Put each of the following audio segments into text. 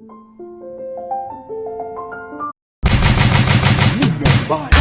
Midnight Bike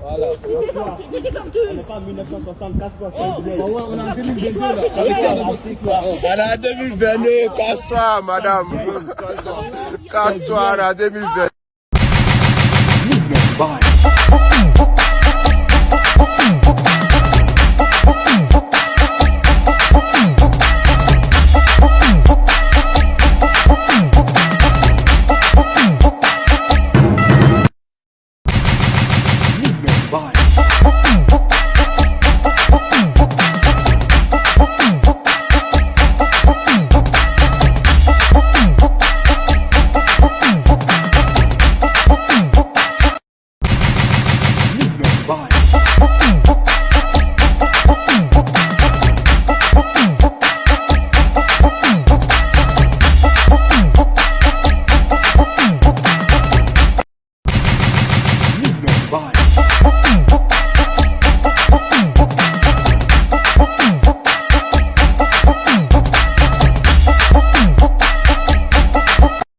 Voilà. On en casse-toi, on est en 2022 madame. Casse-toi, en 2022.